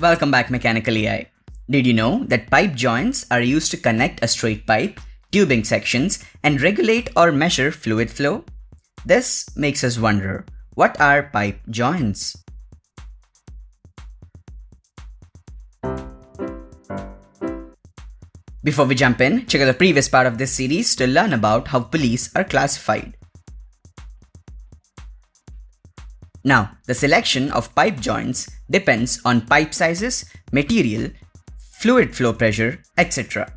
Welcome back Mechanical AI. Did you know that pipe joints are used to connect a straight pipe, tubing sections, and regulate or measure fluid flow? This makes us wonder, what are pipe joints? Before we jump in, check out the previous part of this series to learn about how pulleys are classified. Now, the selection of pipe joints depends on pipe sizes, material, fluid flow pressure, etc.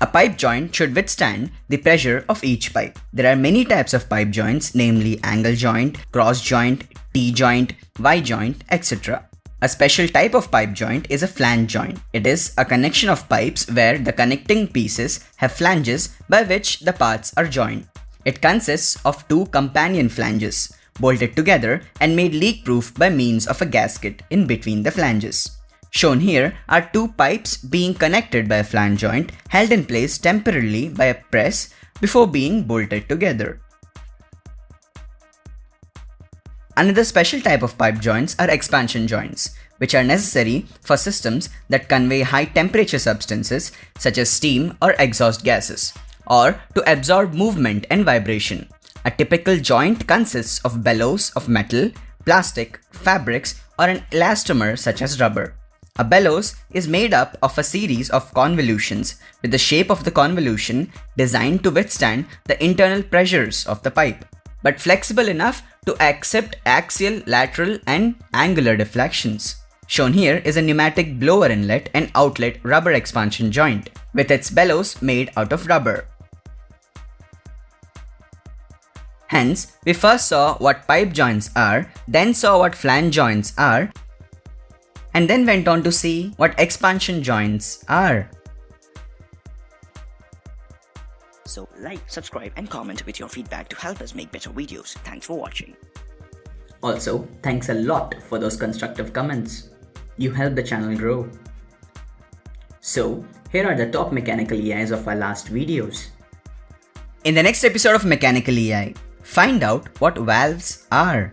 A pipe joint should withstand the pressure of each pipe. There are many types of pipe joints, namely angle joint, cross joint, T-joint, Y-joint, etc. A special type of pipe joint is a flange joint. It is a connection of pipes where the connecting pieces have flanges by which the parts are joined. It consists of two companion flanges, bolted together and made leak-proof by means of a gasket in between the flanges. Shown here are two pipes being connected by a flange joint held in place temporarily by a press before being bolted together. Another special type of pipe joints are expansion joints, which are necessary for systems that convey high temperature substances such as steam or exhaust gases, or to absorb movement and vibration. A typical joint consists of bellows of metal, plastic, fabrics, or an elastomer such as rubber. A bellows is made up of a series of convolutions with the shape of the convolution designed to withstand the internal pressures of the pipe, but flexible enough to accept axial, lateral, and angular deflections. Shown here is a pneumatic blower inlet and outlet rubber expansion joint, with its bellows made out of rubber. Hence, we first saw what pipe joints are, then saw what flange joints are, and then went on to see what expansion joints are. So like, subscribe and comment with your feedback to help us make better videos. Thanks for watching. Also, thanks a lot for those constructive comments. You help the channel grow. So, here are the top mechanical EIs of our last videos. In the next episode of Mechanical EI, Find out what valves are.